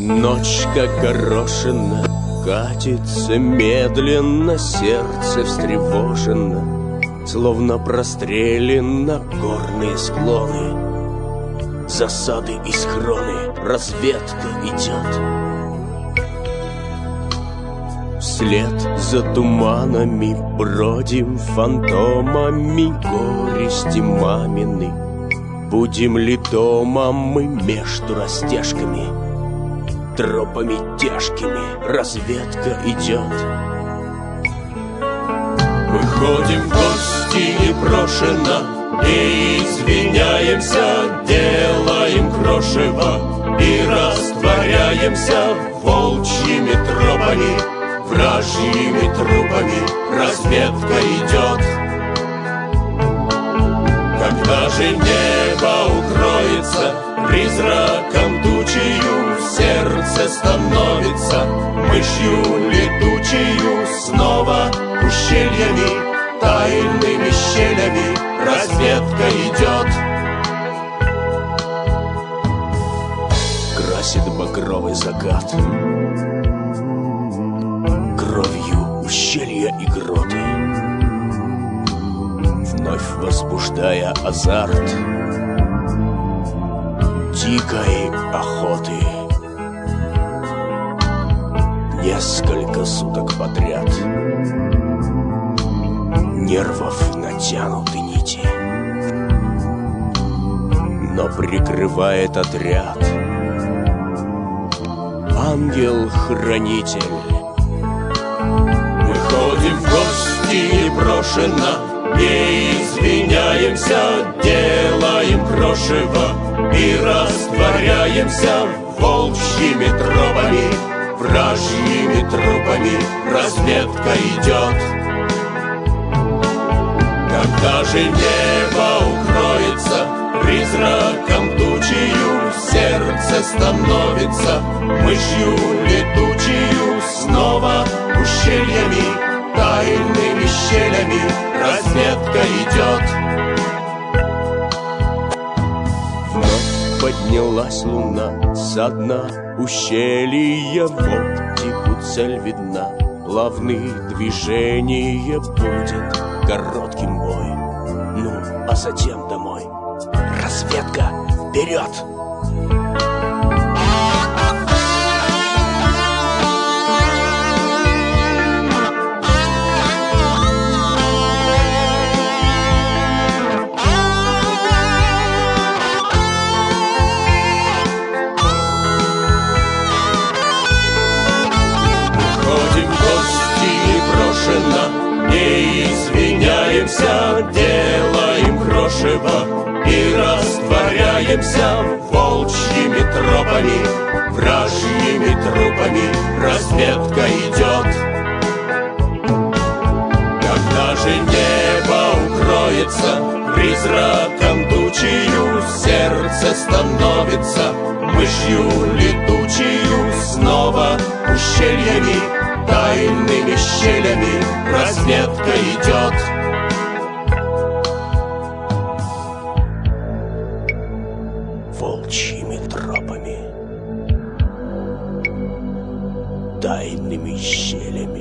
Ночь, как горошина, катится медленно, сердце встревожено, Словно прострелено горные склоны. Засады и схроны, разведка идет. Вслед за туманами бродим фантомами горести мамины. Будем ли дома мы между растяжками? Тропами тяжкими разведка идет. Мы ходим в гости непрошено И извиняемся, делаем крошево И растворяемся волчьими тропами Вражьими трупами разведка идет Когда же небо укроется Призраком сердце становится Мышью летучую снова ущельями Тайными щелями разведка идет. Красит багровый закат. Кровью ущелья и гроты Вновь возбуждая азарт. Дикой охоты Несколько суток подряд. Нервов натянуты нити. Но прикрывает отряд. Ангел-хранитель. Мы ходим в гости непрошено. Не извиняемся, делаем крошево. И растворяемся волчьими тропами Вражьими трупами разведка идет. Когда же небо укроется Призраком тучью сердце становится Мышью летучую снова ущельями Тайными щелями разведка идет поднялась луна со дна ущелья В оптику цель видна. Плавные движения будет коротким бой Ну, а затем домой. Разведка вперед! Растворяемся волчьими тропами, вражьими трупами разведка идет. Когда же небо укроется призраком тучью, сердце становится мышью летучую снова ущельями, тайными щелями разведка идет. Тайными щелями,